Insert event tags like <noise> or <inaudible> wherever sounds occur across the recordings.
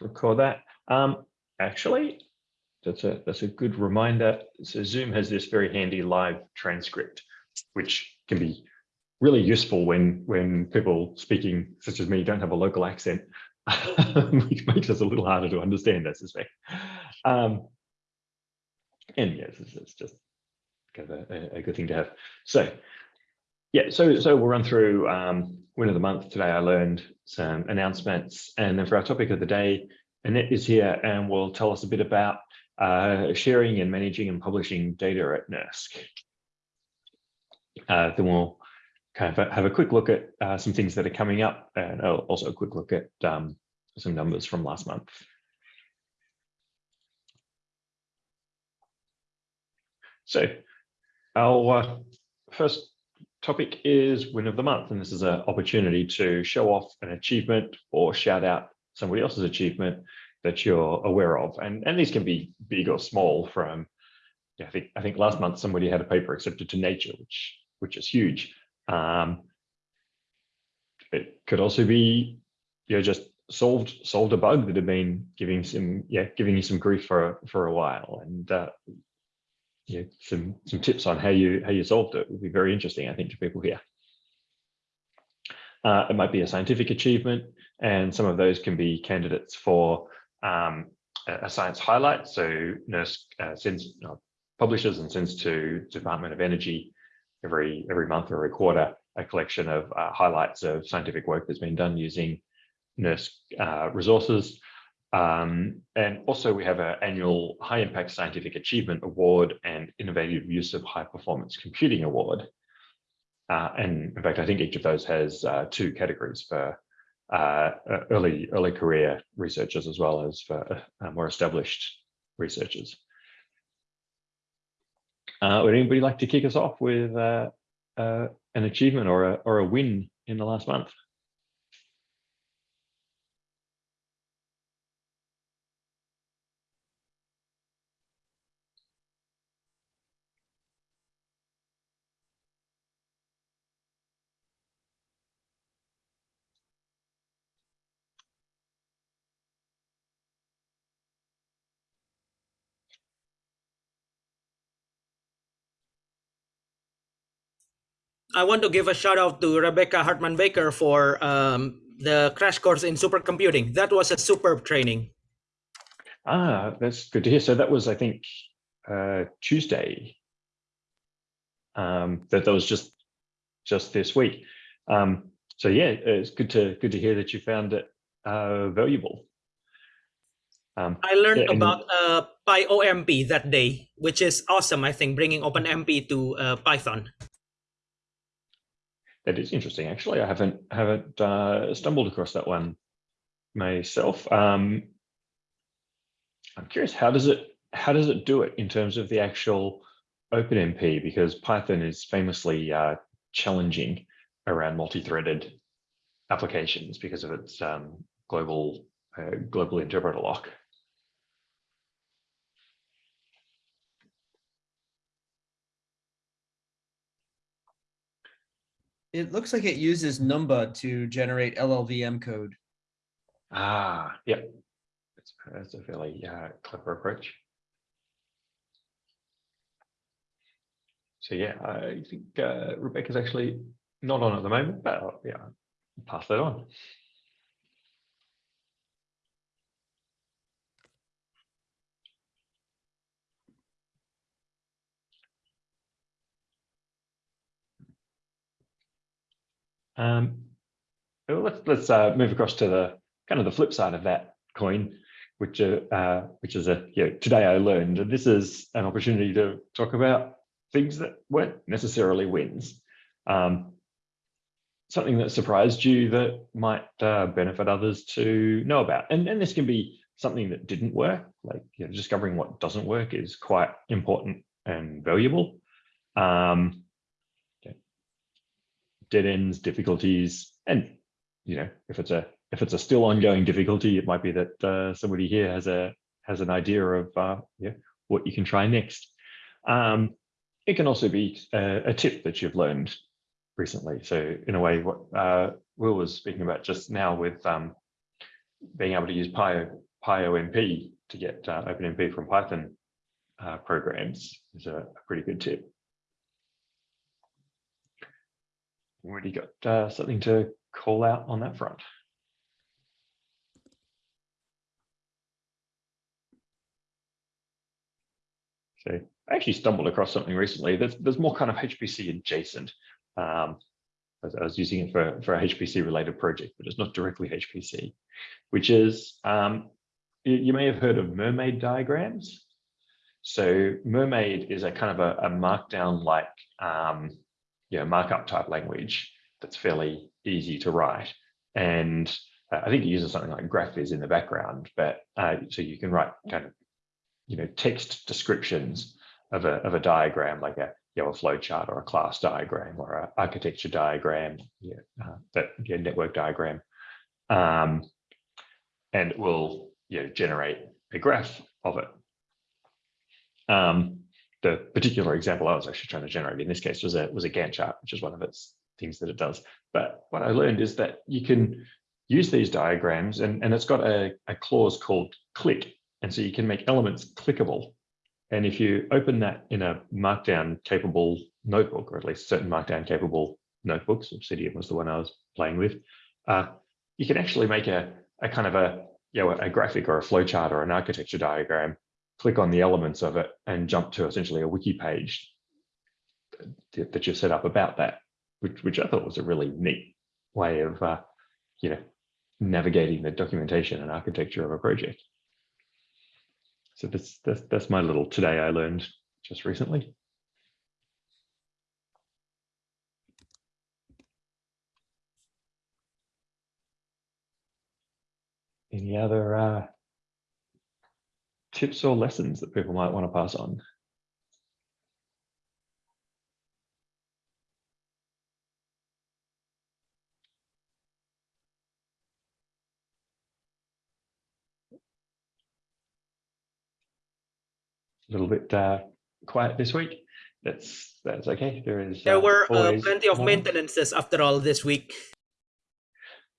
record that. Um, actually, that's a that's a good reminder. So Zoom has this very handy live transcript, which can be really useful when when people speaking such as me don't have a local accent, <laughs> which makes us a little harder to understand, I suspect. Um, and yes, it's, it's just kind of a, a, good thing to have. So yeah, so so we'll run through um, win of the month. Today I learned some announcements, and then for our topic of the day, Annette is here and will tell us a bit about uh, sharing and managing and publishing data at NERSC. Uh, then we'll kind of have a quick look at uh, some things that are coming up and also a quick look at um, some numbers from last month. So our uh, first topic is win of the month, and this is an opportunity to show off an achievement or shout out somebody else's achievement that you're aware of. And, and these can be big or small from, yeah, I think, I think last month somebody had a paper accepted to Nature, which, which is huge. Um, it could also be, you know, just solved solved a bug that had been giving some yeah giving you some grief for for a while and uh, yeah some some tips on how you how you solved it would be very interesting I think to people here. Uh, it might be a scientific achievement and some of those can be candidates for um, a science highlight. So NERSC uh, sends uh, publishes and sends to Department of Energy every every month or every quarter a collection of uh, highlights of scientific work that's been done using NERSC uh, resources. Um, and also we have an annual High Impact Scientific Achievement Award and Innovative Use of High Performance Computing Award. Uh, and in fact, I think each of those has uh, two categories for uh, early early career researchers as well as for uh, more established researchers. Uh, would anybody like to kick us off with uh, uh, an achievement or a, or a win in the last month? I want to give a shout out to Rebecca Hartman Baker for um, the crash course in supercomputing. That was a superb training. Ah, that's good to hear. So that was, I think, uh, Tuesday. Um, that that was just just this week. Um, so yeah, it's good to good to hear that you found it uh, valuable. Um, I learned yeah, about uh, PyOMP that day, which is awesome. I think bringing OpenMP to uh, Python that is interesting. Actually, I haven't haven't uh, stumbled across that one myself. Um, I'm curious, how does it how does it do it in terms of the actual OpenMP? Because Python is famously uh, challenging around multi-threaded applications because of its um, global uh, global interpreter lock. It looks like it uses Numba to generate LLVM code. Ah, yep. That's, that's a fairly uh, clever approach. So yeah, I think uh, Rebecca's actually not on at the moment, but I'll, yeah, pass that on. Um, let's let's uh, move across to the kind of the flip side of that coin, which uh, uh, which is a you know, today I learned, and this is an opportunity to talk about things that weren't necessarily wins. Um, something that surprised you that might uh, benefit others to know about, and and this can be something that didn't work, like you know, discovering what doesn't work is quite important and valuable. Um, dead ends, difficulties, and you know, if it's a if it's a still ongoing difficulty, it might be that uh, somebody here has a has an idea of uh, yeah, what you can try next. Um, it can also be a, a, tip that you've learned recently. So in a way, what uh, Will was speaking about just now with um, being able to use Py, PyOMP to get uh, OpenMP from Python uh, programs is a, a pretty good tip. Already got uh, something to call out on that front. So I actually stumbled across something recently. There's, there's more kind of HPC adjacent. Um, I was- using it for, for a HPC related project, but it's not directly HPC, which is, um, you, you may have heard of mermaid diagrams. So mermaid is a kind of a, a markdown like, um, you know, markup type language that's fairly easy to write. And uh, I think it uses something like GraphViz in the background, but uh, so you can write kind of, you know, text descriptions of a, of a diagram like a, you know, a flow chart or a class diagram or a architecture diagram, yeah, uh, that yeah, network diagram. Um, and it will you know, generate a graph of it. Um, the particular example I was actually trying to generate in this case was a was a Gantt chart, which is one of its things that it does. But what I learned is that you can use these diagrams and, and it's got a, a clause called click. And so you can make elements clickable. And if you open that in a markdown capable notebook, or at least certain markdown capable notebooks, Obsidian was the one I was playing with, uh, you can actually make a, a kind of a, you know, a graphic or a flowchart or an architecture diagram, click on the elements of it and jump to essentially a wiki page that you've set up about that, which, which I thought was a really neat way of, uh, you know, navigating the documentation and architecture of a project. So that's, that's, that's my little today I learned just recently. Any other uh, tips or lessons that people might want to pass on? A little bit uh, quiet this week. That's that's okay. There is There uh, were uh, plenty of more. maintenances after all this week.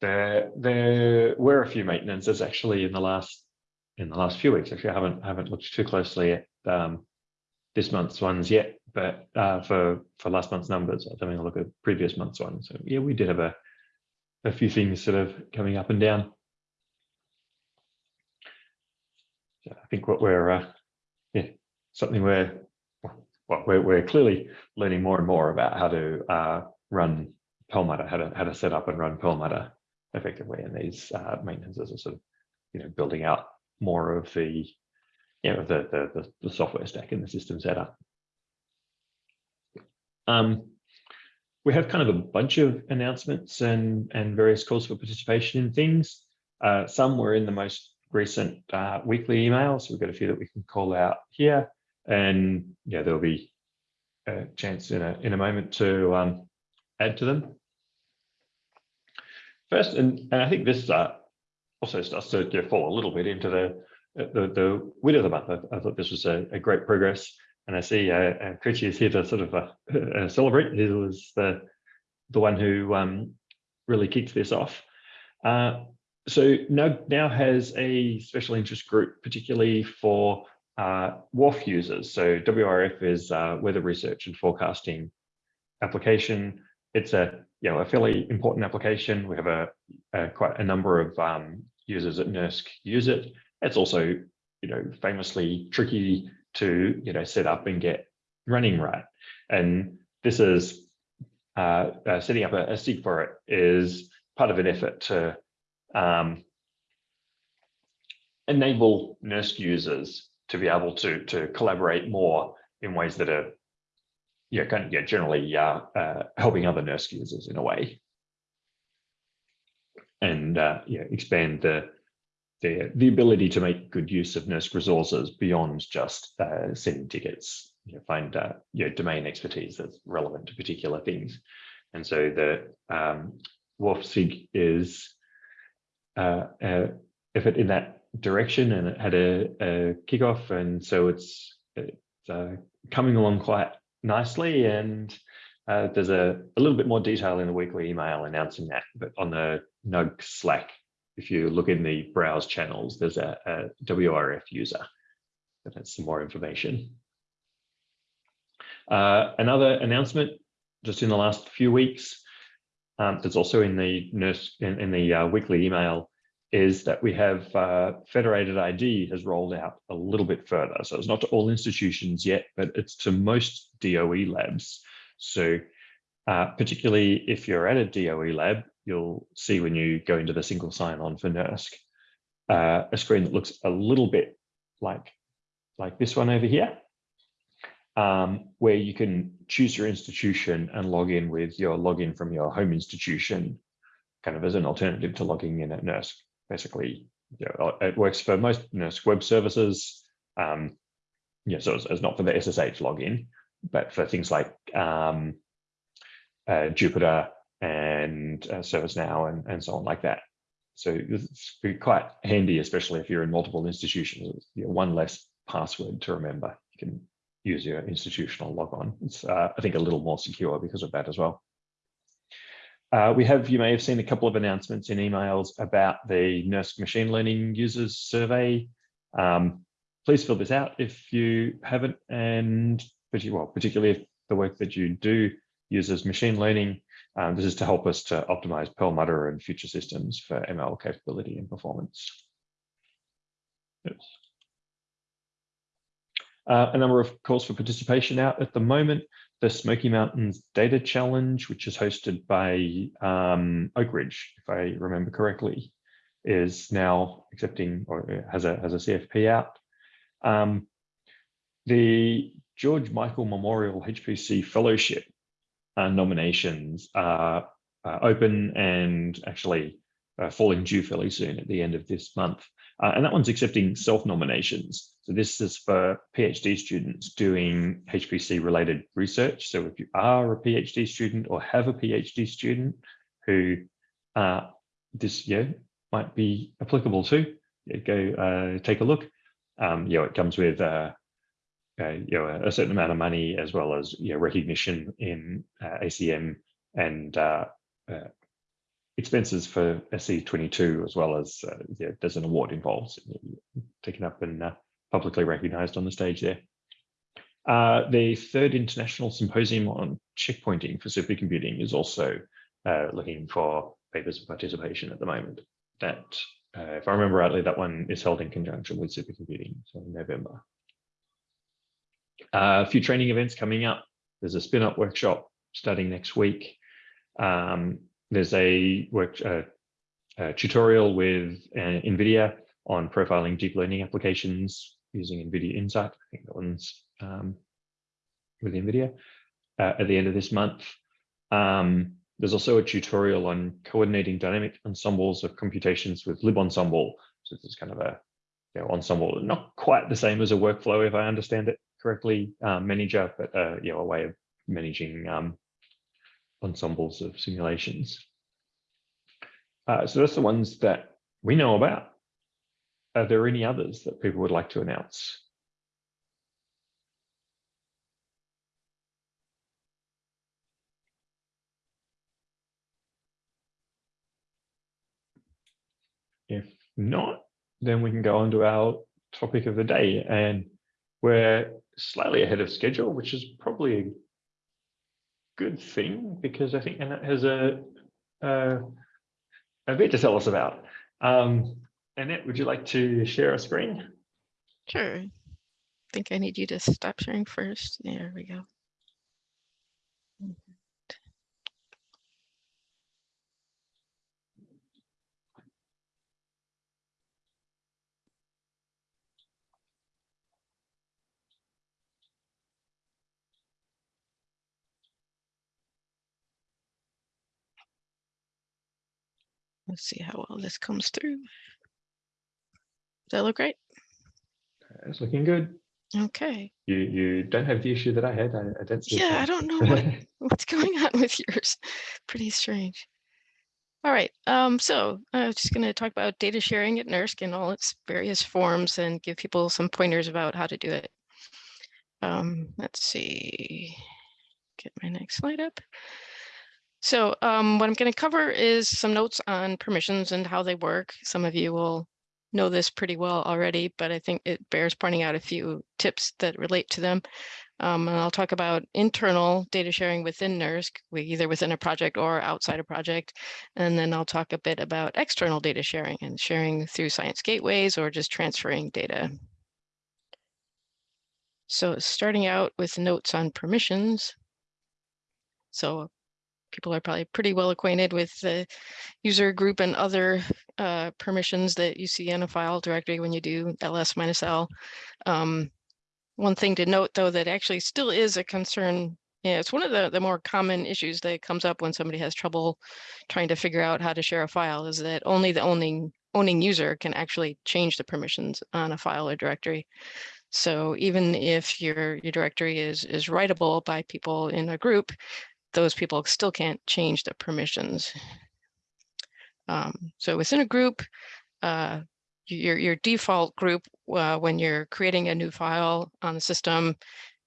There, there were a few maintenances actually in the last in the last few weeks. Actually, I haven't haven't looked too closely at um, this month's ones yet, but uh, for for last month's numbers, I was having a look at previous month's ones. So yeah, we did have a a few things sort of coming up and down. So I think what we're uh, yeah something we're well we're we're clearly learning more and more about how to uh, run Perlmutter, how to how to set up and run Perlmutter effectively, and these uh, maintenances are sort of you know building out more of the you know the the the, software stack and the system setup. Um, we have kind of a bunch of announcements and and various calls for participation in things. Uh, some were in the most recent uh, weekly emails. We've got a few that we can call out here, and yeah, there'll be a chance in a in a moment to um, add to them. First, and, and I think this uh, also starts to fall a little bit into the the, the wit of the month. I, I thought this was a, a great progress, and I see uh, uh, is here to sort of uh, uh, celebrate. He was the the one who um, really kicked this off. Uh, so NUG now has a special interest group, particularly for uh, WRF users. So WRF is uh, weather research and forecasting application. It's a you know a fairly important application. We have a, a quite a number of um, users at NERSC use it. It's also you know famously tricky to you know set up and get running right. And this is uh, uh, setting up a, a for it is part of an effort to um, enable NERSC users to be able to to collaborate more in ways that are yeah, kind of, yeah, generally uh, uh, helping other NERSC users in a way, and uh, yeah, expand the the the ability to make good use of NERSC resources beyond just uh, sending tickets. You know, find uh, domain expertise that's relevant to particular things, and so the um, WRF SIG is uh, uh, effort in that direction, and it had a, a kickoff, and so it's it's uh, coming along quite nicely and uh, there's a, a little bit more detail in the weekly email announcing that but on the nug slack if you look in the browse channels, there's a, a WRF user that has some more information. Uh, another announcement just in the last few weeks, um, that's also in the NERSC in, in the uh, weekly email, is that we have uh, federated ID has rolled out a little bit further. So it's not to all institutions yet, but it's to most DOE labs. So uh, particularly if you're at a DOE lab, you'll see when you go into the single sign-on for NERSC, uh, a screen that looks a little bit like, like this one over here, um, where you can choose your institution and log in with your login from your home institution, kind of as an alternative to logging in at NERSC. Basically, you know, it works for most NERSC web services. Um, yeah, so it's, it's not for the SSH login, but for things like um, uh, Jupyter and uh, ServiceNow and, and so on like that. So it's quite handy, especially if you're in multiple institutions. You know, one less password to remember. You can use your institutional logon. It's, uh, I think, a little more secure because of that as well. Uh, we have, you may have seen a couple of announcements in emails about the NERSC machine learning users survey. Um, please fill this out if you haven't, and well, particularly if the work that you do uses machine learning. Um, this is to help us to optimize Perlmutter and future systems for ML capability and performance. Yes. Uh, a number of calls for participation out at the moment. The Smoky Mountains Data Challenge, which is hosted by um, Oak Ridge, if I remember correctly, is now accepting or has a has a CFP out. Um, the George Michael Memorial HPC Fellowship uh, nominations are uh, open and actually uh, falling due fairly soon at the end of this month. Uh, and that one's accepting self-nominations. So this is for PhD students doing HPC related research. So if you are a PhD student or have a PhD student who uh, this year might be applicable to, go uh, take a look. Um, you know, it comes with uh, you know a, certain amount of money as well as you know recognition in uh, ACM and uh, uh, expenses for SC22 as well as uh, yeah, there's an award involved taken up and uh, publicly recognized on the stage there. The third international symposium on checkpointing for supercomputing is also looking for papers of participation at the moment. That, if I remember rightly, that one is held in conjunction with supercomputing, so in November. Uh, a few training events coming up. There's a spin-up workshop starting next week. Um, there's a work uh, a tutorial with uh, NVIDIA on profiling deep learning applications using NVIDIA Nsight. I think that one's um, with NVIDIA uh, at the end of this month. Um, there's also a tutorial on coordinating dynamic ensembles of computations with LibEnsemble. So this is kind of a you know, ensemble, not quite the same as a workflow, if I understand it correctly, um, manager, but uh, you know, a way of managing um, ensembles of simulations. Uh, so that's the ones that we know about. Are there any others that people would like to announce? If not, then we can go on to our topic of the day. And we're slightly ahead of schedule, which is probably a good thing because I think Annette has a, a, a bit to tell us about. Um, Annette, would you like to share a screen? Sure. I think I need you to stop sharing first. There we go. Let's see how well this comes through. Does that look great? It's looking good. Okay. You you don't have the issue that I had. I, I don't. Yeah, I don't know what, <laughs> what's going on with yours. <laughs> Pretty strange. All right. Um, so I'm just going to talk about data sharing at NERSC in all its various forms and give people some pointers about how to do it. Um, let's see. Get my next slide up. So um, what I'm going to cover is some notes on permissions and how they work. Some of you will know this pretty well already, but I think it bears pointing out a few tips that relate to them. Um, and I'll talk about internal data sharing within NERSC, either within a project or outside a project. And then I'll talk a bit about external data sharing and sharing through science gateways or just transferring data. So starting out with notes on permissions. So people are probably pretty well acquainted with the user group and other uh, permissions that you see in a file directory when you do ls minus l. Um, one thing to note, though, that actually still is a concern. Yeah, it's one of the, the more common issues that comes up when somebody has trouble trying to figure out how to share a file is that only the owning owning user can actually change the permissions on a file or directory. So even if your your directory is is writable by people in a group, those people still can't change the permissions. Um, so within a group, uh, your, your default group, uh, when you're creating a new file on the system,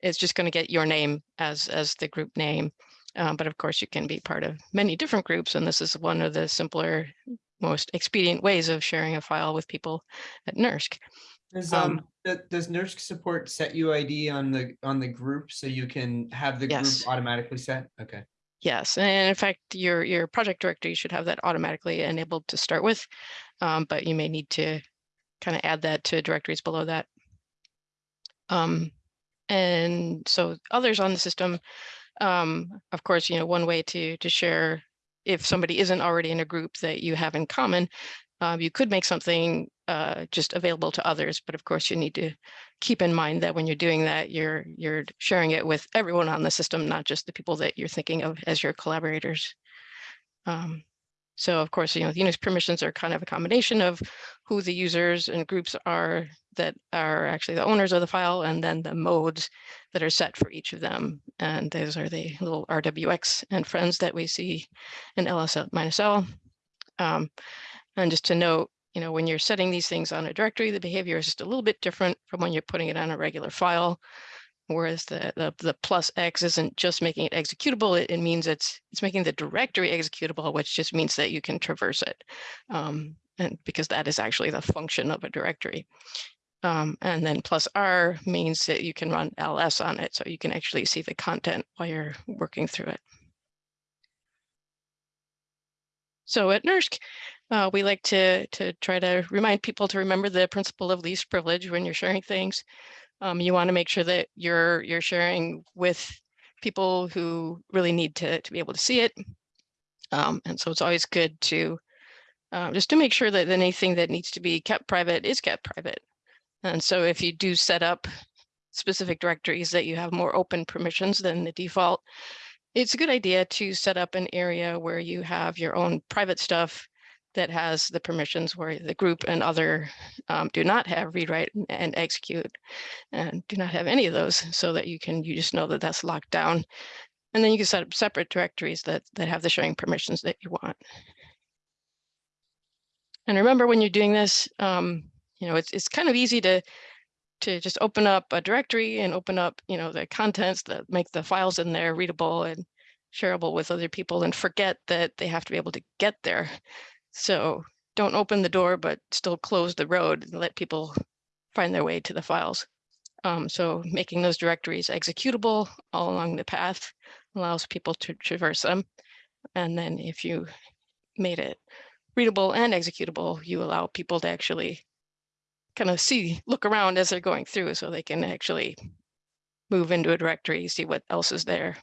is just going to get your name as, as the group name. Um, but of course, you can be part of many different groups, and this is one of the simpler, most expedient ways of sharing a file with people at NERSC. Does Um, um does NERSC support set UID on the on the group so you can have the Yes. group automatically set? Okay. Yes, and in fact, your your project directory should have that automatically enabled to start with, um, but you may need to kind of add that to directories below that. Um, and so others on the system, um, of course, you know, one way to to share if somebody isn't already in a group that you have in common, um, you could make something uh, just available to others. But of course, you need to keep in mind that when you're doing that, you're you're sharing it with everyone on the system, not just the people that you're thinking of as your collaborators. Um, so of course, you know, the Unix permissions are kind of a combination of who the users and groups are that are actually the owners of the file, and then the modes that are set for each of them. And those are the little RWX and friends that we see in ls minus l. Um, and just to note, you know, when you're setting these things on a directory, the behavior is just a little bit different from when you're putting it on a regular file. Whereas the, the, the plus X isn't just making it executable, it, it means it's it's making the directory executable, which just means that you can traverse it. Um, and because that is actually the function of a directory. Um, and then plus R means that you can run ls on it, so you can actually see the content while you're working through it. So at NERSC, uh, we like to, to try to remind people to remember the principle of least privilege when you're sharing things. Um, you want to make sure that you're you're sharing with people who really need to, to be able to see it. Um, and so it's always good to uh, just to make sure that anything that needs to be kept private is kept private. And so if you do set up specific directories that you have more open permissions than the default, it's a good idea to set up an area where you have your own private stuff that has the permissions where the group and other um, do not have read, write, and execute, and do not have any of those, so that you can you just know that that's locked down, and then you can set up separate directories that that have the sharing permissions that you want. And remember, when you're doing this, um, you know it's it's kind of easy to to just open up a directory and open up you know the contents that make the files in there readable and shareable with other people, and forget that they have to be able to get there. So don't open the door, but still close the road and let people find their way to the files. Um, so making those directories executable all along the path allows people to traverse them. And then if you made it readable and executable, you allow people to actually kind of see, look around as they're going through so they can actually move into a directory, see what else is there.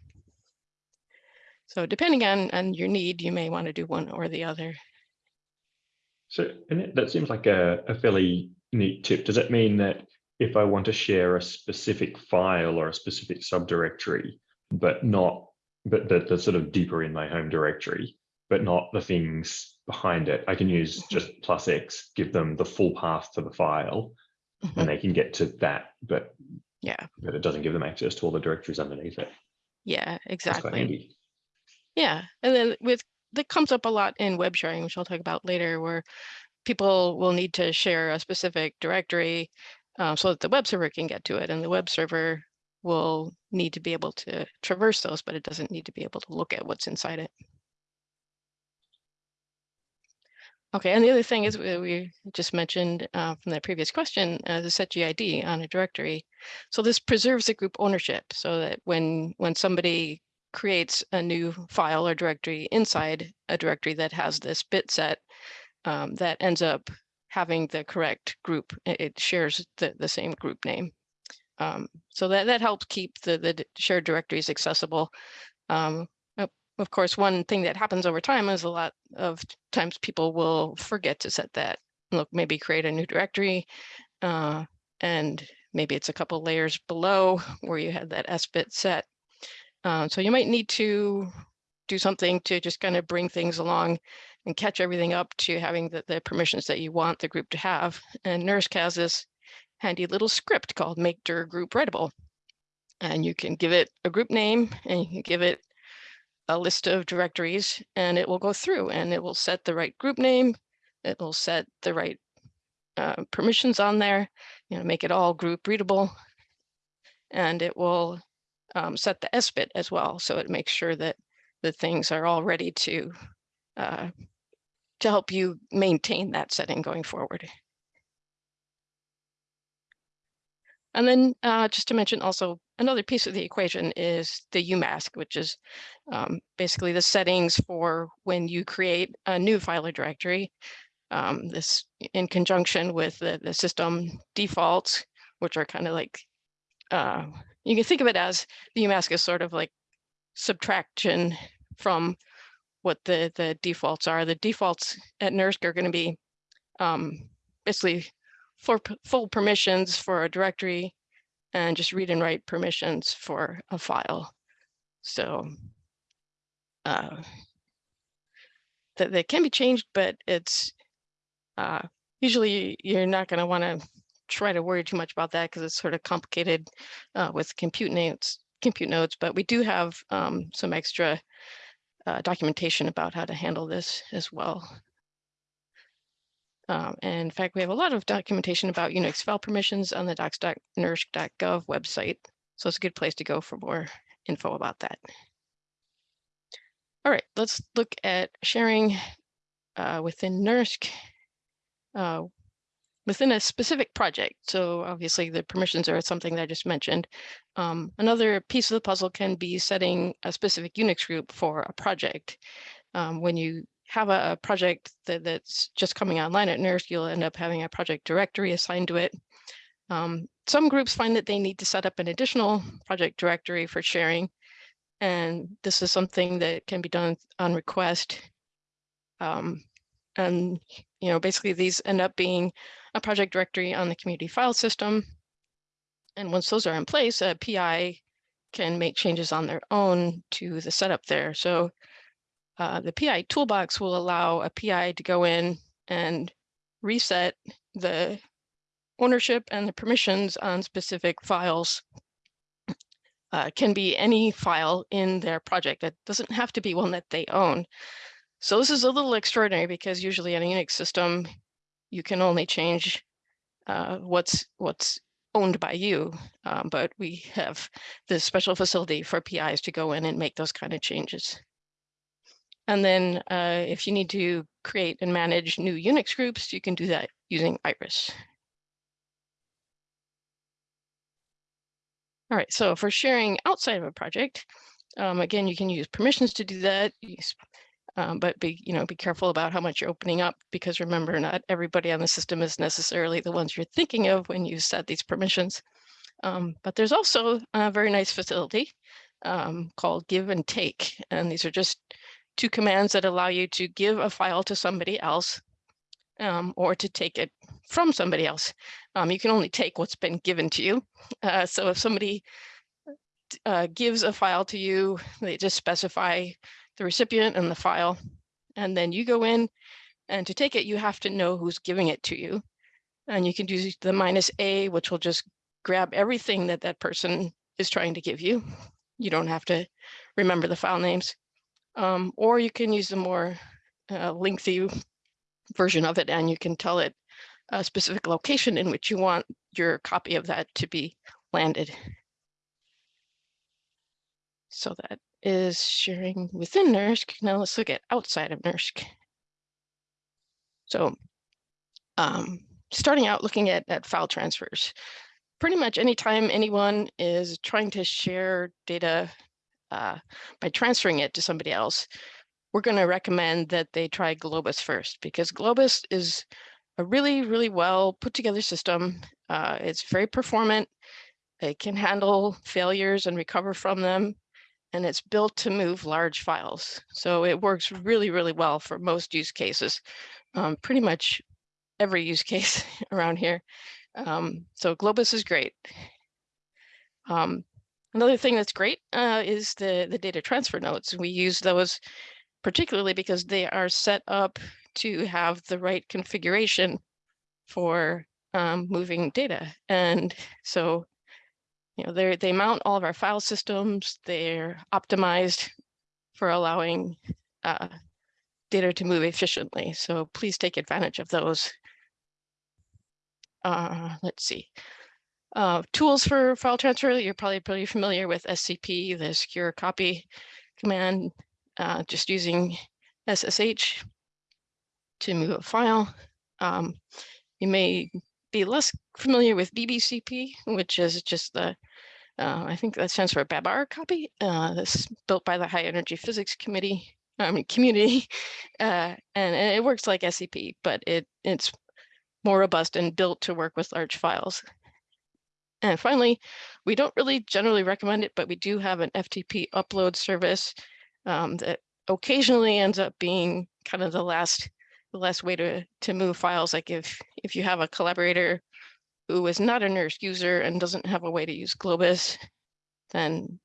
So depending on, on your need, you may want to do one or the other. So and that seems like a, a fairly neat tip. Does that mean that if I want to share a specific file or a specific subdirectory, but not, but that that's sort of deeper in my home directory, but not the things behind it, I can use Mhm. just plus X, give them the full path to the file, Mhm. and they can get to that, but Yeah, but it doesn't give them access to all the directories underneath it. yeah, exactly. Yeah, and then with that comes up a lot in web sharing, which I'll talk about later, where people will need to share a specific directory uh, so that the web server can get to it. And the web server will need to be able to traverse those, but it doesn't need to be able to look at what's inside it. Okay, and the other thing is we just mentioned uh, from that previous question, uh, the set GID on a directory. So this preserves the group ownership so that when when somebody creates a new file or directory inside a directory that has this bit set, um, that ends up having the correct group. It, shares the, the same group name. Um, so that, that helps keep the, the shared directories accessible. Um, of- course, one thing that happens over time is a lot of times people will forget to set that. Look, maybe create a new directory, uh, and maybe it's a couple layers below <laughs> where you had that SBIT set. Uh, so you might need to do something to just kind of bring things along and catch everything up to having the, the permissions that you want the group to have. And NERSC has this handy little script called make dir group writable. And you can give it a group name and you can give it a list of directories and it will go through and it will set the right group name. It will set the right uh, permissions on there, you know, make it all group readable. And it will um, set the SBIT as well. So it makes sure that the things are all ready to uh, to help you maintain that setting going forward. And then uh, just to mention also another piece of the equation is the UMask, which is um, basically the settings for when you create a new file or directory. Um, this in conjunction with the, the system defaults, which are kind of like, uh, you can think of it as the UMask is sort of like subtraction from what the, the defaults are. The defaults at NERSC are going to be um, basically for full permissions for a directory and just read and write permissions for a file. So uh, that they can be changed, but it's uh, usually you're not going to want to try to worry too much about that because it's sort of complicated uh, with compute nodes, compute nodes. But we do have um, some extra uh, documentation about how to handle this as well. Um, and in fact, we have a lot of documentation about Unix file permissions on the docs.nersc.gov website. So it's a good place to go for more info about that. All right, let's look at sharing uh, within NERSC uh, within a specific project. So obviously the permissions are something that I just mentioned. Um, another piece of the puzzle can be setting a specific Unix group for a project. Um, when you have a, a project that, that's just coming online at NERSC, you'll end up having a project directory assigned to it. Um, some groups find that they need to set up an additional project directory for sharing. And this is something that can be done on request. Um, and, you know, basically these end up being a project directory on the community file system. And once those are in place, a PI can make changes on their own to the setup there. So uh, the PI toolbox will allow a PI to go in and reset the ownership and the permissions on specific files. Uh, can be any file in their project. It doesn't have to be one that they own. So this is a little extraordinary because usually in a Unix system, you can only change uh, what's what's owned by you. Um, but we have this special facility for PIs to go in and make those kind of changes. And then uh, if you need to create and manage new Unix groups, you can do that using Iris. All right, so for sharing outside of a project, um, again, you can use permissions to do that. Um, but be you know be careful about how much you're opening up because remember, not everybody on the system is necessarily the ones you're thinking of when you set these permissions. Um, but there's also a very nice facility um, called give and take, and these are just two commands that allow you to give a file to somebody else um, or to take it from somebody else. Um, you can only take what's been given to you. Uh, so if somebody uh, gives a file to you, they just specify the recipient and the file, and then you go in and to take it, you have to know who's giving it to you. And you can do the minus A, which will just grab everything that that person is trying to give you. You don't have to remember the file names. Um, or you can use the more uh, lengthy version of it and you can tell it a specific location in which you want your copy of that to be landed. So that is sharing within NERSC. Now let's look at outside of NERSC. So um, starting out looking at, at file transfers, pretty much anytime anyone is trying to share data uh, by transferring it to somebody else, we're going to recommend that they try Globus first because Globus is a really, really well put together system. Uh, it's very performant. It can handle failures and recover from them. And it's built to move large files. So it works really, really well for most use cases. Um, pretty much every use <laughs> case around here. Um, so Globus is great. Um, another thing that's great uh, is the, the data transfer nodes. We use those particularly because they are set up to have the right configuration for um, moving data. And so, you know, they they mount all of our file systems. They're optimized for allowing uh, data to move efficiently. So please take advantage of those. Uh, let's see. Uh, tools for file transfer, you're probably pretty familiar with SCP, the secure copy command, uh, just using SSH to move a file. Um, you may be less familiar with BBCP, which is just the, uh, I think that stands for Babar copy. Uh, that's built by the High Energy Physics Committee, I mean community, <laughs> uh, and, and it works like SCP, but it it's more robust and built to work with large files. And finally, we don't really generally recommend it, but we do have an FTP upload service um, that occasionally ends up being kind of the last the last way to to move files. Like if if you have a collaborator who is not a NERSC user and doesn't have a way to use Globus, then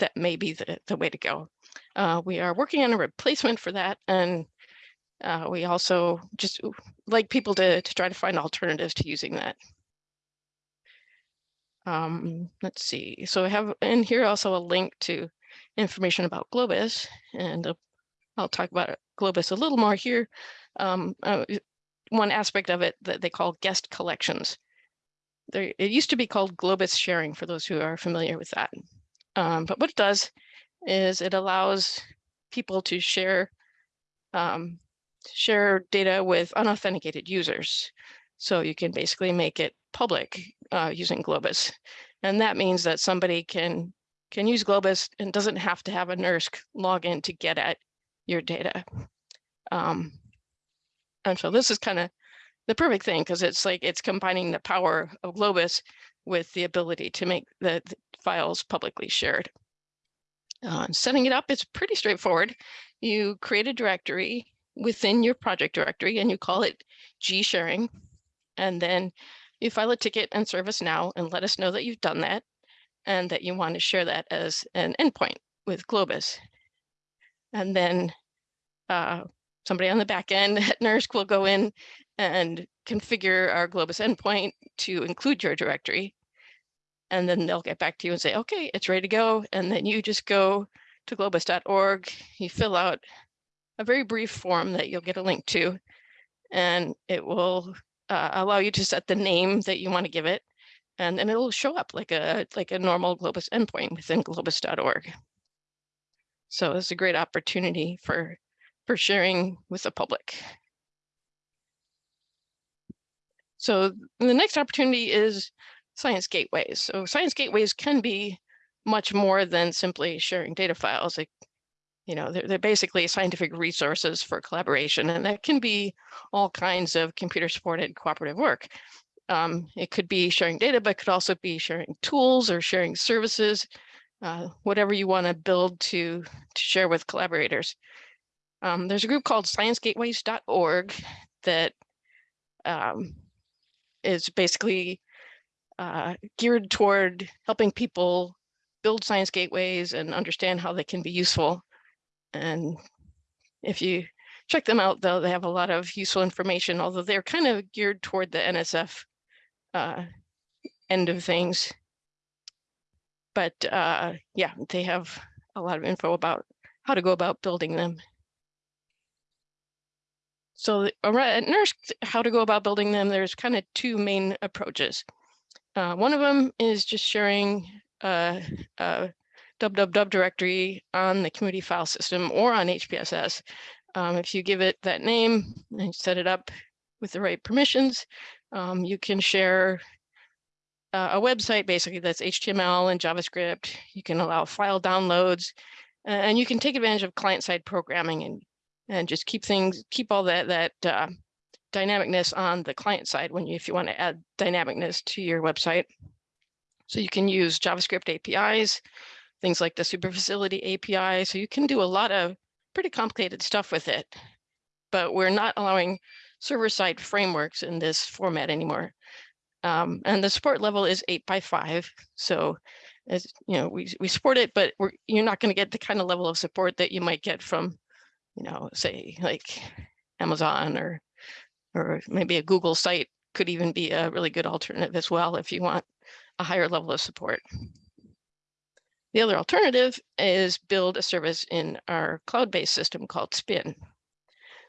that may be the, the way to go. Uh, we are working on a replacement for that. And uh, we also just like people to, to try to find alternatives to using that. Um, let's see. So I have in here also a link to information about Globus, and uh, I'll talk about Globus a little more here. Um, uh, one aspect of it that they call guest collections. There, it used to be called Globus sharing for those who are familiar with that. Um, but what it does is it allows people to share um, share data with unauthenticated users. So you can basically make it public uh, using Globus. And that means that somebody can can use Globus and doesn't have to have a NERSC login to get at your data. Um, and so this is kind of the perfect thing because it's like it's combining the power of Globus with the ability to make the, the files publicly shared. Uh, setting it up is pretty straightforward. You create a directory within your project directory and you call it G sharing. And then you file a ticket and ServiceNow and let us know that you've done that and that you want to share that as an endpoint with Globus. And then uh, somebody on the back end <laughs> at NERSC will go in and configure our Globus endpoint to include your directory. And then they'll get back to you and say, okay, it's ready to go. And then you just go to globus.org, you fill out a very brief form that you'll get a link to, and it will uh, allow you to set the name that you want to give it. And then it'll show up like a like a normal Globus endpoint within globus.org. So it's a great opportunity for for sharing with the public. So the next opportunity is science gateways. So science gateways can be much more than simply sharing data files. Like, you know, they're, they're basically scientific resources for collaboration, and that can be all kinds of computer supported cooperative work. Um, it could be sharing data, but it could also be sharing tools or sharing services, uh, whatever you want to build to, to share with collaborators. Um, there's a group called sciencegateways.org that um, is basically uh, geared toward helping people build science gateways and understand how they can be useful. And if you check them out, though, they have a lot of useful information, although they're kind of geared toward the NSF uh, end of things. But uh, yeah, they have a lot of info about how to go about building them. So at NERSC, how to go about building them, there's kind of two main approaches. Uh, one of them is just sharing a, a www directory on the community file system or on HPSS. Um, if you give it that name and set it up with the right permissions, um, you can share uh, a website basically that's HTML and JavaScript. You can allow file downloads uh, and you can take advantage of client-side programming and and just keep things keep all that that uh, dynamicness on the client side when you if you want to add dynamicness to your website. So you can use JavaScript APIs, things like the super facility API. So you can do a lot of pretty complicated stuff with it, but we're not allowing server-side frameworks in this format anymore. Um, and the support level is eight by five. So as you know, we, we support it, but you're not going to get the kind of level of support that you might get from, you know, say like Amazon or or maybe a Google site could even be a really good alternative as well if you want a higher level of support. The other alternative is build a service in our cloud-based system called Spin.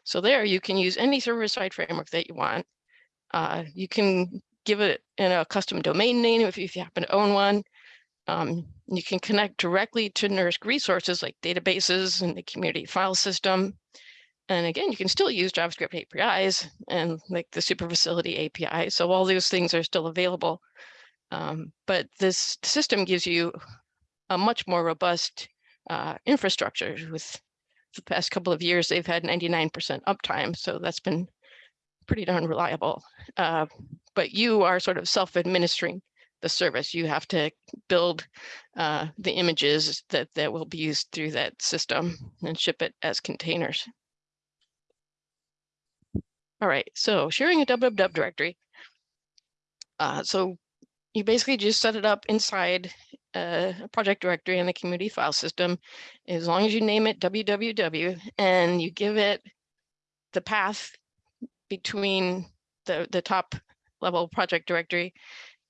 So there you can use any server-side framework that you want. Uh, you can give it in a custom domain name if, if you happen to own one. Um, you can connect directly to NERSC resources like databases and the community file system. And again, you can still use JavaScript APIs and like the super facility API. So all those things are still available. Um, but this system gives you a much more robust uh, infrastructure with the past couple of years, they've had 99% uptime. So that's been pretty darn reliable. Uh, but you are sort of self-administering the service. You have to build uh, the images that, that will be used through that system and ship it as containers. All right, so sharing a www directory. Uh, so you basically just set it up inside uh, a project directory in the community file system, as long as you name it www and you give it the path between the, the top level project directory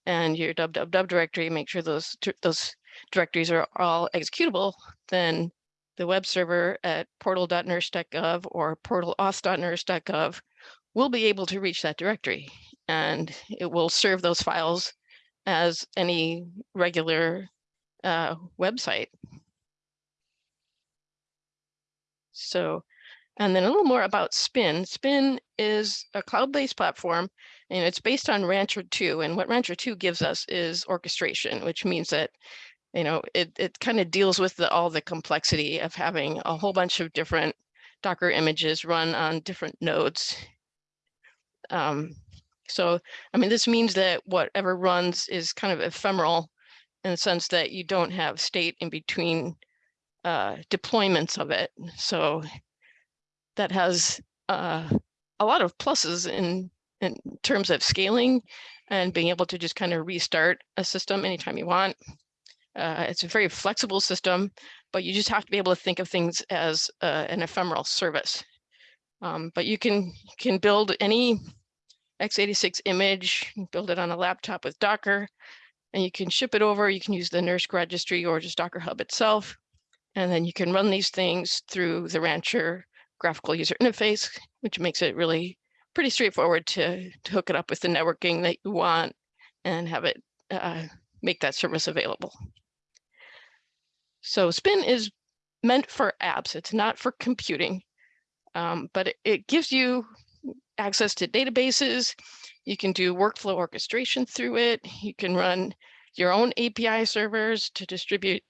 and your www directory, make sure those, those directories are all executable, then the web server at portal.nersc.gov or portalauth.nersc.gov will be able to reach that directory and it will serve those files as any regular uh, website. So, and then a little more about Spin. Spin is a cloud-based platform and it's based on Rancher 2. And what Rancher 2 gives us is orchestration, which means that, you know, it, it kind of deals with the, all the complexity of having a whole bunch of different Docker images run on different nodes. Um, so, I mean, this means that whatever runs is kind of ephemeral in the sense that you don't have state in between uh, deployments of it. So that has uh, a lot of pluses in, in terms of scaling and being able to just kind of restart a system anytime you want. Uh, it's a very flexible system, but you just have to be able to think of things as uh, an ephemeral service. Um, but you can can build any x86 image, build it on a laptop with Docker, and you can ship it over. You can use the NERSC registry or just Docker Hub itself. And then you can run these things through the Rancher graphical user interface, which makes it really pretty straightforward to, to hook it up with the networking that you want and have it uh, make that service available. So Spin is meant for apps. It's not for computing, um, but it, it gives you access to databases. You can do workflow orchestration through it. You can run your own API servers to distribute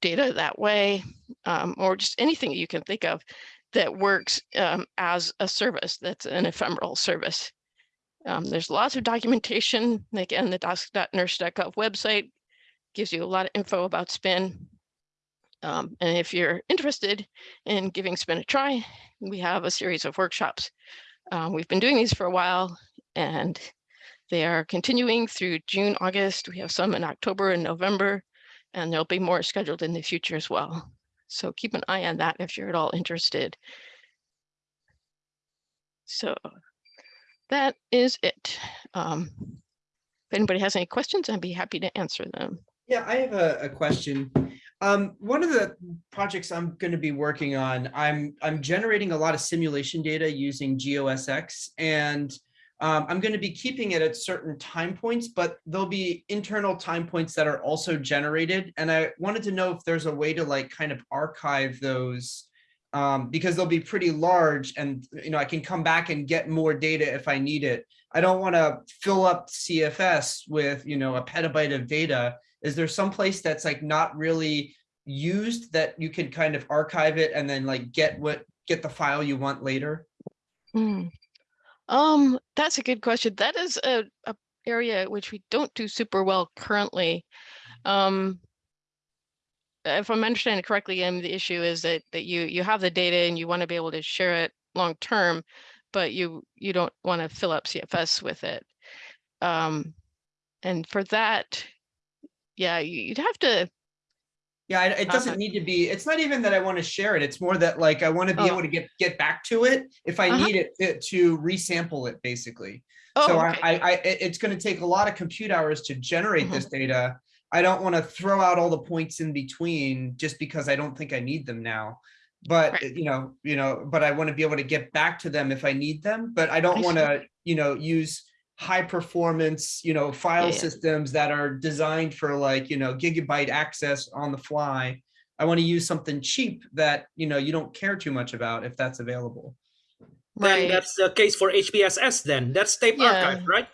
data that way, um, or just anything you can think of that works um, as a service that's an ephemeral service. Um, there's lots of documentation. Again, the docs.nersc.gov website gives you a lot of info about Spin. Um, and if you're interested in giving Spin a try, we have a series of workshops um, we've been doing these for a while and they are continuing through June, August. We have some in October and November, and there'll be more scheduled in the future as well. So keep an eye on that if you're at all interested. So that is it. Um, if anybody has any questions, I'd be happy to answer them. Yeah, I have a, a question. Um, one of the projects I'm going to be working on, I'm I'm generating a lot of simulation data using GeoSX, and um, I'm going to be keeping it at certain time points, but there'll be internal time points that are also generated. And I wanted to know if there's a way to like kind of archive those um, because they'll be pretty large and, you know, I can come back and get more data if I need it. I don't want to fill up CFS with, you know, a petabyte of data. Is there some place that's like not really used that you can kind of archive it and then like get what, get the file you want later? Hmm. Um, that's a good question. That is a, a area which we don't do super well currently. Um, if I'm understanding correctly, um, the issue is that that you you have the data and you want to be able to share it long term, but you you don't want to fill up CFS with it. Um, and for that, yeah, you'd have to. Yeah, I- it doesn't Uh-huh. need to be, it's not even that I want to share it. It's more that like, I want to be Oh. able to get, get back to it if I Uh-huh. need it it to resample it, basically. Oh, So I, okay. I, I, it- it's gonna take a lot of compute hours to generate Mm-hmm. this data. I don't want to throw out all the points in between just because I don't think I need them now. But, Right. you know, you know, but I want to be able to get back to them if I need them, but I don't want to, you know, use high performance, you know, file yeah. systems that are designed for like, you know, gigabyte access on the fly. I want to use something cheap that, you know, you don't care too much about if that's available. Then Right. that's the case for HPSS then. That's tape Yeah. archive, right?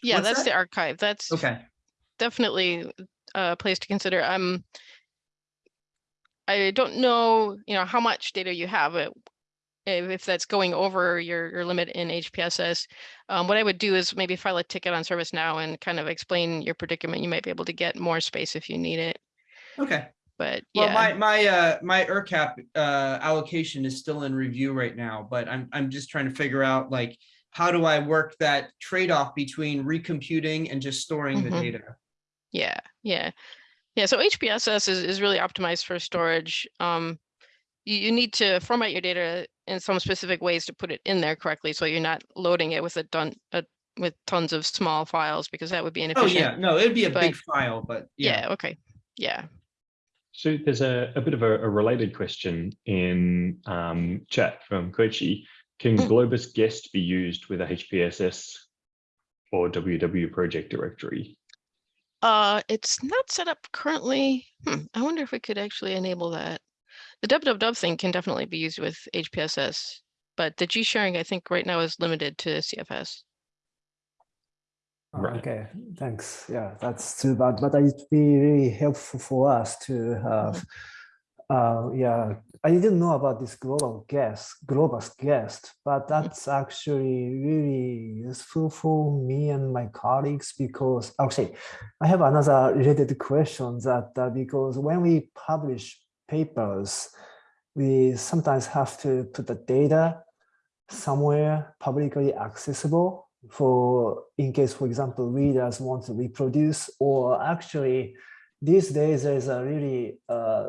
Yeah, what's that's that? the archive. That's Okay. definitely a place to consider. Um, I don't know, you know, how much data you have. If, if that's going over your, your limit in HPSS, um, what I would do is maybe file a ticket on ServiceNow and kind of explain your predicament. You might be able to get more space if you need it. Okay. But Well, yeah, my, my, uh, my ERCAP, uh, allocation is still in review right now, but I'm, I'm just trying to figure out like, how do I work that trade-off between recomputing and just storing the Mhm. data? yeah, yeah, yeah. So HPSS is, is really optimized for storage. Um, you, you need to format your data in some specific ways to put it in there correctly, so you're not loading it with a ton, a, with tons of small files because that would be Oh, inefficient. yeah, no, it'd be a big file, but yeah. Yeah. Okay. Yeah. So there's a, a bit of a, a related question in um, chat from Koichi. Can Mm. Globus guest be used with a HPSS or WW project directory? Uh, it's not set up currently. Hmm, I wonder if we could actually enable that. The www thing can definitely be used with HPSS, but the G sharing I think right now is limited to CFS. Right. Okay, thanks. Yeah, that's too bad, but it'd be really helpful for us to have. Uh, yeah, I didn't know about this Globus guest, Globus guest, but that's actually really useful for me and my colleagues because actually, I have another related question that uh, because when we publish papers, we sometimes have to put the data somewhere publicly accessible for in case, for example, readers want to reproduce or actually these days there's a really uh,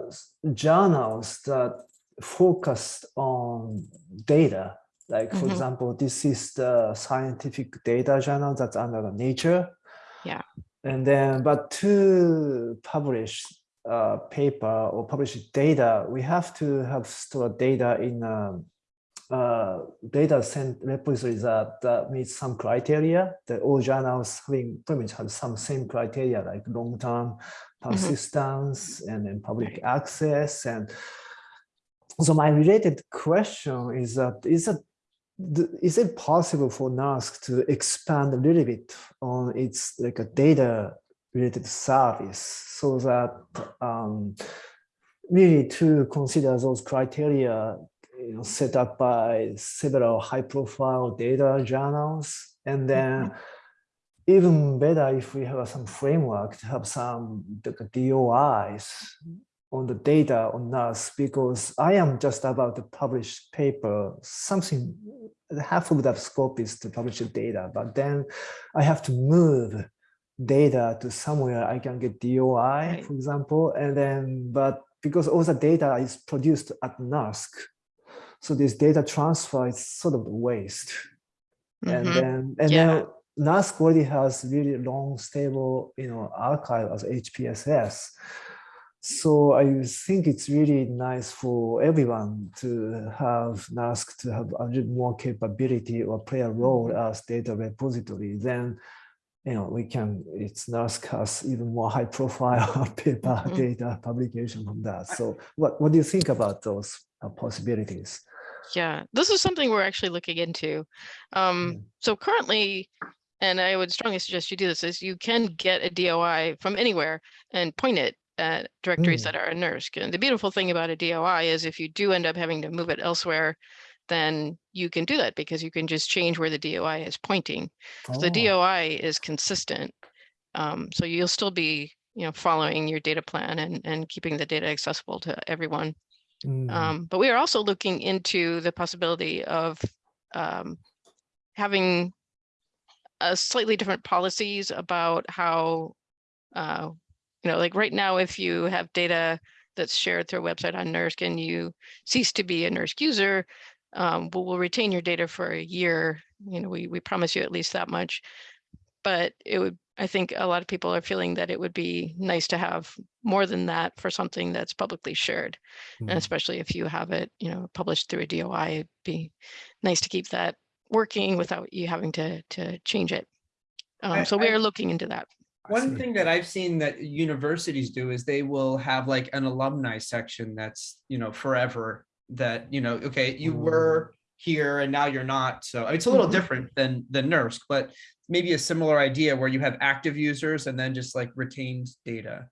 journals that focus on data. Like for Mhm. example, this is the scientific data journal that's under the Nature. Yeah. And then, but to publish a paper or publish data, we have to have stored data in a uh, data cent repository that, that meets some criteria. The all journals having pretty much have some same criteria like long-term mm-hmm. persistence and then public access. And so my related question is that is that th- is it possible for NERSC to expand a little bit on its like a data related service. So that um, really to consider those criteria you know, set up by several high profile data journals. And then even better if we have some framework to have some DOIs on the data on us because I am just about to publish paper, something half of that scope is to publish the data, but then I have to move data to somewhere I can get DOI, Right. for example, and then, but because all the data is produced at NERSC, so this data transfer is sort of waste. And Mhm. then, and Yeah. then NERSC already has really long, stable, you know, archive as HPSS. So I think it's really nice for everyone to have NERSC to have a little more capability or play a role Mm-hmm. as data repository. Then, you know, we can, it's NERSC has even more high <laughs> profile paper Mhm. data publication from that. So what, what do you think about those uh, possibilities. Yeah, this is something we're actually looking into. Um, so currently, and I would strongly suggest you do this, is you can get a DOI from anywhere and point it at directories Mm. that are in NERSC. And the beautiful thing about a DOI is if you do end up having to move it elsewhere, then you can do that because you can just change where the DOI is pointing. So the Oh, DOI is consistent. Um, so you'll still be, you know, following your data plan and, and keeping the data accessible to everyone. mm, Um, but we are also looking into the possibility of um, having a slightly different policies about how, uh, you know, like right now, if you have data that's shared through a website on NERSC and you cease to be a NERSC user, um, we'll, we'll retain your data for a year. You know, we, we promise you at least that much. But it would, I think a lot of people are feeling that it would be nice to have more than that for something that's publicly shared. And mm. especially if you have it, you know, published through a DOI, it'd be nice to keep that working without you having to, to change it. I- Um, so we I- are looking into that. One thing that I've seen that universities do is they will have like an alumni section that's, you know, forever that, you know, okay, you were here and now you're not. So it's a little Mhm. different than, than NERSC, but maybe a similar idea where you have active users and then just like retained data.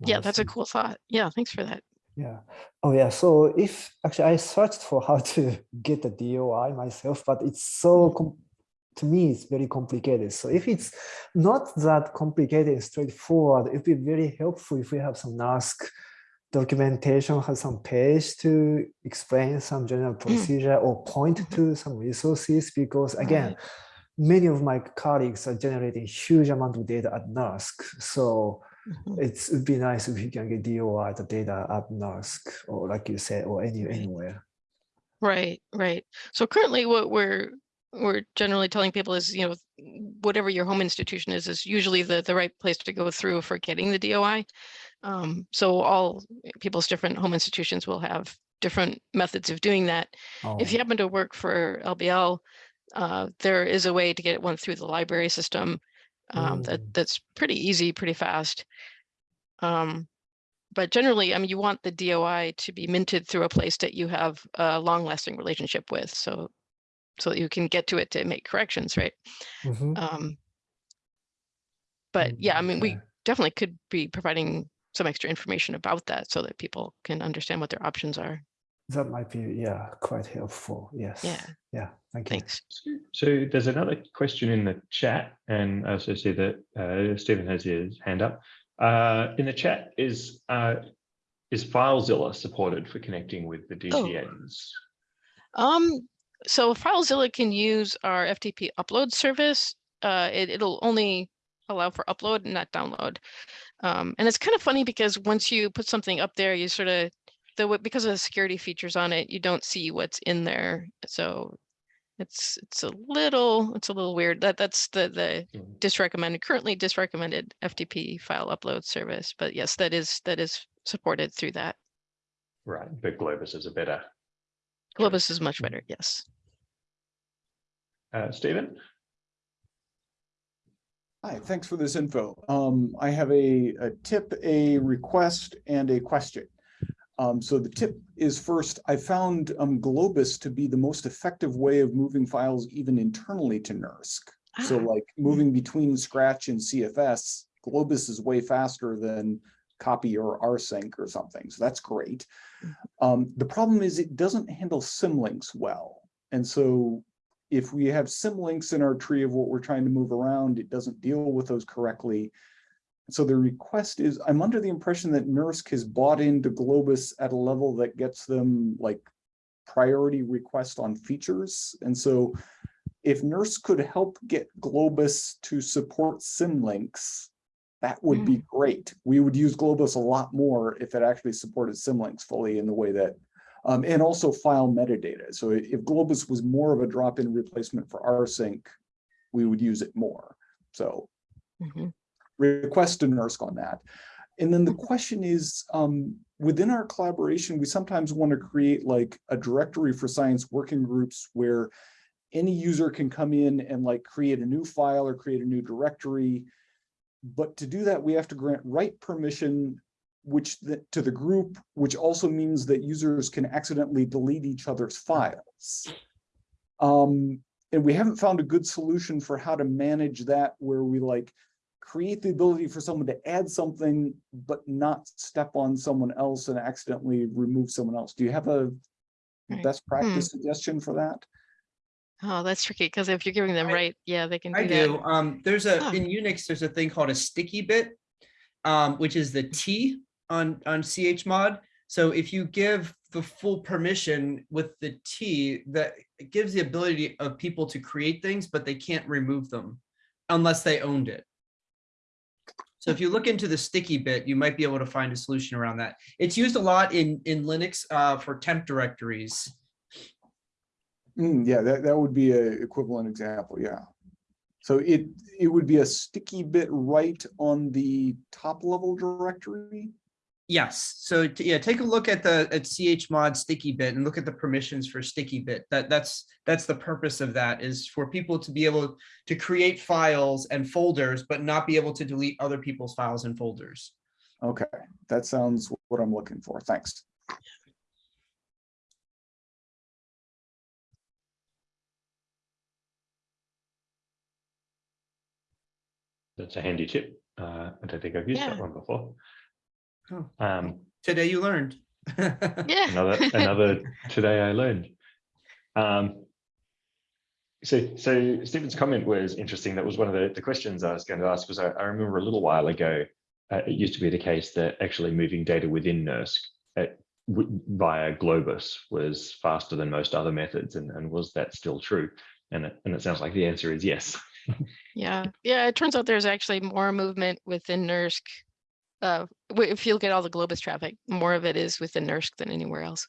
Yeah, that's a cool thought. Yeah, thanks for that. Yeah. Oh, yeah. So if actually I searched for how to <laughs> get the DOI myself, but it's so to me it's very complicated. So if it's not that complicated and straightforward, it'd be very helpful if we have some NERSC documentation, has some page to explain some general procedure or point to some resources. Because again, many of my colleagues are generating huge amount of data at NERSC. So Mhm. it'd be nice if we can get DOI the data at NERSC or like you said or any anywhere. Right, right. So currently what we're we're generally telling people is, you know, whatever your home institution is, is usually the, the right place to go through for getting the DOI. Um, so all people's different home institutions will have different methods of doing that. If you Oh, happen to work for LBL, uh, there is a way to get one through the library system. Um, that Mm. that's pretty easy, pretty fast. Um, but generally, I mean, you want the DOI to be minted through a place that you have a long-lasting relationship with, so so that you can get to it to make corrections, right? mhm, Um, but yeah, I mm, mean, we definitely could be providing some extra information about that so that people can understand what their options are. That might be yeah quite helpful. Yes. Yeah, Yeah. Thank you. thanks. So there's another question in the chat, and I also see that uh, Stephen has his hand up. Uh, in the chat is uh, is FileZilla supported for connecting with the Oh. DTNs? Um, so FileZilla can use our FTP upload service. Uh, it, it'll only allow for upload and not download. Um, and it's kind of funny because once you put something up there, you sort of, the because of the security features on it, you don't see what's in there. So it's it's a little it's a little weird. That that's the the Mm. disrecommended currently disrecommended FTP file upload service. But yes, that is that is supported through that. Right, but Globus is a better. Globus is much better. Yes. Uh, Stephen? Hi, thanks for this info. Um, I have a, a tip, a request, and a question. Um, so the tip is first, I found um, Globus to be the most effective way of moving files even internally to NERSC. So Ah, like moving between Scratch and CFS, Globus is way faster than copy or rsync or something. So that's great. Um, the problem is it doesn't handle symlinks well. And so if we have symlinks in our tree of what we're trying to move around, it doesn't deal with those correctly. So the request is, I'm under the impression that NERSC has bought into Globus at a level that gets them like priority request on features. And so if NERSC could help get Globus to support symlinks, that would be hmm. great. We would use Globus a lot more if it actually supported symlinks fully in the way that um, and also file metadata. So if Globus was more of a drop-in replacement for rsync, we would use it more. So mhm. request to NERSC on that. And then the question is, um, within our collaboration, we sometimes want to create like a directory for science working groups where any user can come in and like create a new file or create a new directory. But to do that, we have to grant write permission which the, to the group, which also means that users can accidentally delete each other's files. Um, and we haven't found a good solution for how to manage that where we like create the ability for someone to add something, but not step on someone else and accidentally remove someone else. Do you have a Right. best practice suggestion for that? Oh, that's tricky because if you're giving them I- right, yeah, they can do I that. do. Um, there's a, Huh. in Unix, there's a thing called a sticky bit, um, which is the T on, on chmod. So if you give the full permission with the T, that gives the ability of people to create things, but they can't remove them unless they owned it. So if you look into the sticky bit, you might be able to find a solution around that. It's used a lot in, in Linux, uh, for temp directories. Mm, yeah, that, that would be a equivalent example, yeah. So it, it would be a sticky bit right on the top level directory? Yes, so t- yeah, take a look at the at chmod sticky bit and look at the permissions for sticky bit. That that's that's the purpose of that is for people to be able to create files and folders, but not be able to delete other people's files and folders. Okay, that sounds what I'm looking for, thanks. That's a handy tip. Uh, I don't think I've used that one before. Oh. Um, Today you learned. <laughs> Yeah. another another today I learned. Um, so so Stephen's comment was interesting. That was one of the, the questions I was going to ask. Was I, I remember a little while ago, uh, it used to be the case that actually moving data within NERSC at, w- via Globus was faster than most other methods, and, and was that still true? And it, and it sounds like the answer is yes. <laughs> Yeah, yeah, it turns out there's actually more movement within NERSC. Uh, if you look at all the Globus traffic, more of it is within NERSC than anywhere else.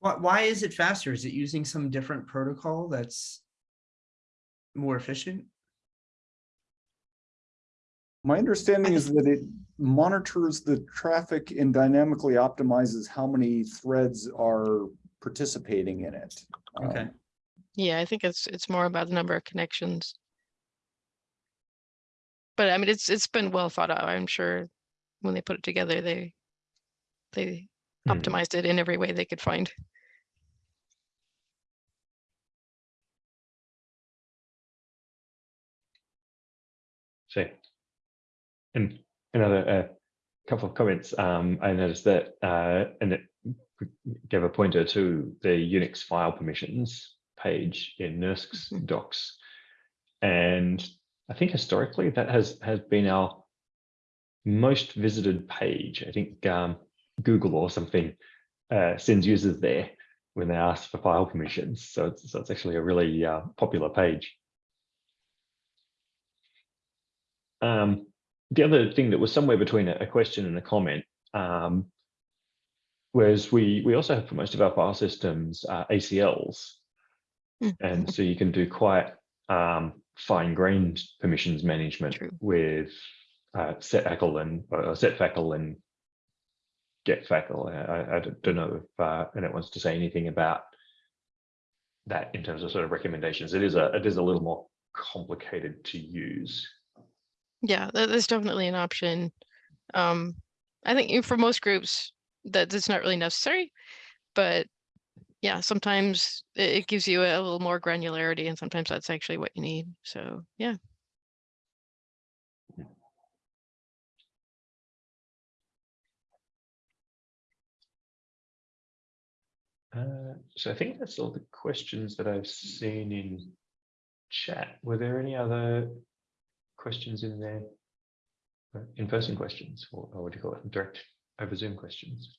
Why, why is it faster? Is it using some different protocol that's more efficient? My understanding is that it monitors the traffic and dynamically optimizes how many threads are participating in it. Okay. Um, Yeah, I think it's it's more about the number of connections. But I mean, it's it's been well thought out. I'm sure when they put it together, they they Hmm. optimized it in every way they could find. So, and another uh, couple of comments. Um, I noticed that, uh, and it gave a pointer to the Unix file permissions page in NERSC's Mhm. docs, and I think historically that has has been our most visited page. I think um, Google or something uh, sends users there when they ask for file permissions. So it's, so it's actually a really uh, popular page. Um, the other thing that was somewhere between a, question and a comment um, was we we also have for most of our file systems uh, ACLs, Mm, and so you can do quite um, fine-grained permissions management True. with uh, setFACL and or setFACL and getFACL. I, I- I don't know if uh, Annette wants to say anything about that in terms of sort of recommendations. It is a it is a little more complicated to use. Yeah, that's definitely an option. Um, I think for most groups that that's not really necessary, but yeah, sometimes it, gives you a little more granularity, and sometimes that's actually what you need. So yeah, Uh, so I think that's all the questions that I've seen in chat. Were there any other questions in there? Uh, In-person questions, or, or what do you call it, direct over Zoom questions?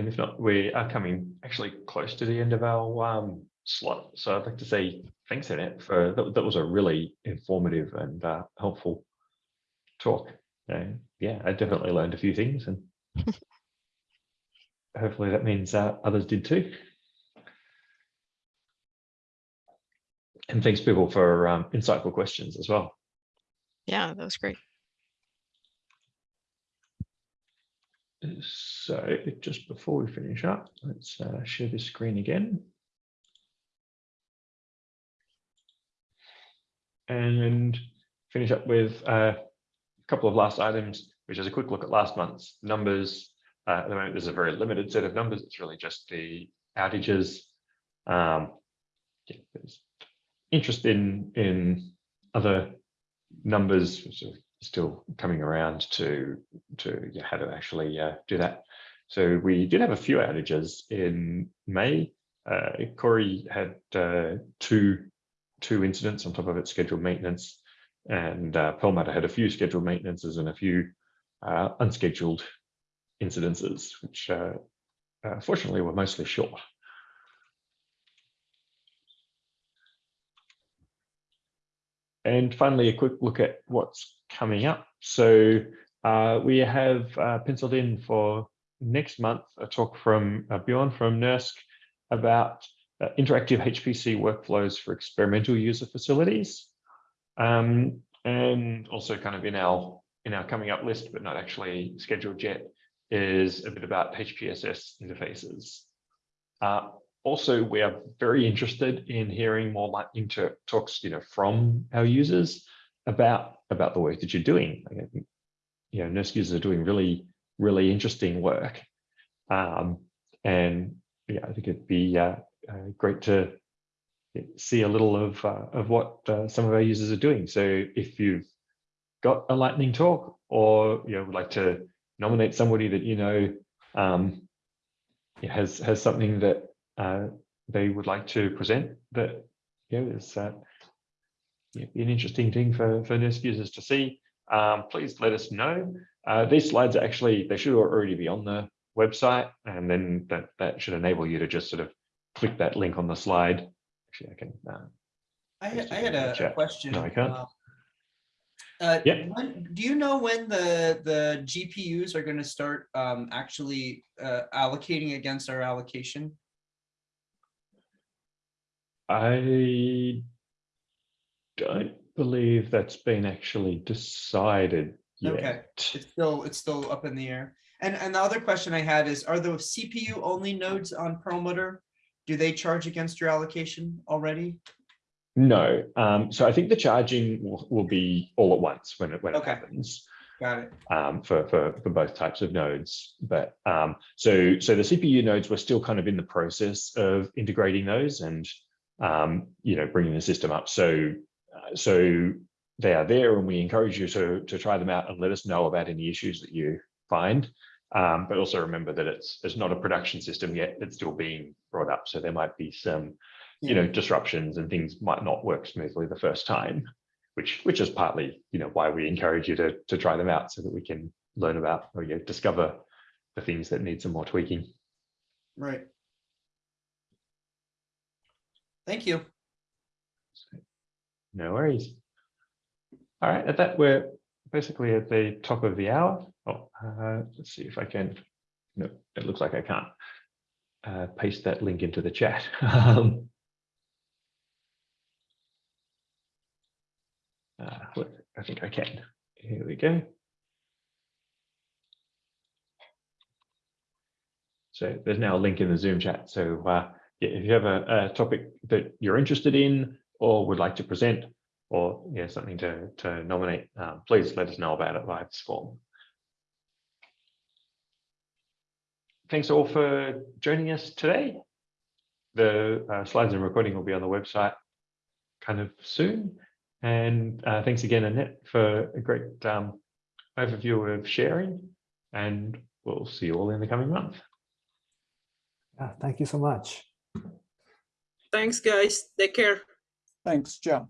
And if not, we are coming actually close to the end of our um, slot. So I'd like to say thanks, Annette, for that, that was a really informative and uh, helpful talk. Uh, yeah, I definitely learned a few things and <laughs> hopefully that means uh, others did too. And thanks people for um, insightful questions as well. yeah, that was great. So just before we finish up, let's uh, share this screen again. and finish up with uh, a couple of last items, which is a quick look at last month's numbers. Uh, at the moment, there's a very limited set of numbers. It's really just the outages. Um, yeah, interest in in other numbers, still coming around to to yeah, how to actually uh, do that. So we did have a few outages in May. Uh, Cori had uh, two two incidents on top of its scheduled maintenance, and uh, Perlmutter had a few scheduled maintenances and a few uh, unscheduled incidences, which uh, uh, fortunately were mostly short. And finally, a quick look at what's coming up. So uh, we have uh, penciled in for next month a talk from uh, Bjorn from NERSC about uh, interactive HPC workflows for experimental user facilities. Um, and also kind of in our in our coming up list, but not actually scheduled yet, is a bit about HPSS interfaces. Also, we are very interested in hearing more lightning talks, you know, from our users about about the work that you're doing. Think, you know, NERSC users are doing really, really interesting work. Um, and yeah, I think it'd be uh, uh, great to see a little of uh, of what uh, some of our users are doing. So if you've got a lightning talk or you know would like to nominate somebody that you know um, has has something that uh, they would like to present that you know is uh, yeah, an interesting thing for for NERSC users to see. Um, please let us know. Uh, these slides are actually they should already be on the website, and then that that should enable you to just sort of click that link on the slide. Actually, I can. Uh, I had, I had a- chat. question. No, I can't. uh, Uh, Yeah. when, do you know when the, the GPUs are gonna start, um, actually, uh, allocating against our allocation? I don't believe that's been actually decided yet. Okay. It's still, it's still up in the air. And, and the other question I had is, are the CPU only nodes on Perlmutter? Do they charge against your allocation already? No, um, so I think the charging will, will be all at once when it when it Okay. happens. Got it. um, for, for, for both types of nodes. But um, so, so the CPU nodes, we're still kind of in the process of integrating those and, um, you know, bringing the system up. So, uh, so they are there and we encourage you to, to try them out and let us know about any issues that you find. Um, but also remember that it's, it's not a production system yet, it's still being brought up. So there might be some, you know, disruptions and things might not work smoothly the first time which which is partly you know why we encourage you to to try them out so that we can learn about or you know, discover the things that need some more tweaking. Right. Thank you. No worries. All right, at that we're basically at the top of the hour. Oh, uh, let's see if I can. No, it looks like I can't uh, paste that link into the chat. <laughs> Um, uh, I think I can. Here we go. So there's now a link in the Zoom chat. So uh, yeah, if you have a, a topic that you're interested in or would like to present or yeah, something to, to nominate, um, please let us know about it via this form. Thanks all for joining us today. The uh, slides and recording will be on the website kind of soon. And uh, thanks again, Annette, for a great um, overview of sharing. And we'll see you all in the coming month. Yeah, thank you so much. Thanks, guys. Take care. Thanks, Joe.